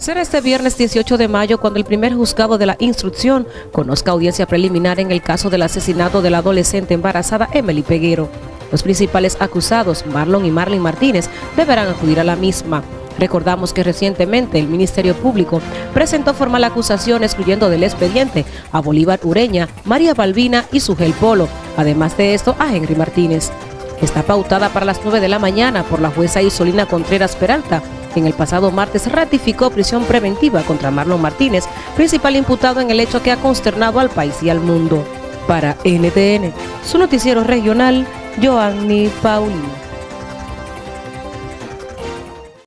Será este viernes 18 de mayo cuando el primer juzgado de la instrucción conozca audiencia preliminar en el caso del asesinato de la adolescente embarazada Emily Peguero. Los principales acusados, Marlon y Marlene Martínez, deberán acudir a la misma. Recordamos que recientemente el Ministerio Público presentó formal acusación excluyendo del expediente a Bolívar Ureña, María Balbina y Sugel Polo, además de esto a Henry Martínez. Está pautada para las 9 de la mañana por la jueza Isolina Contreras Peralta, en el pasado martes ratificó prisión preventiva contra Marlon Martínez, principal imputado en el hecho que ha consternado al país y al mundo. Para NTN, su noticiero regional, Joanny Paulino.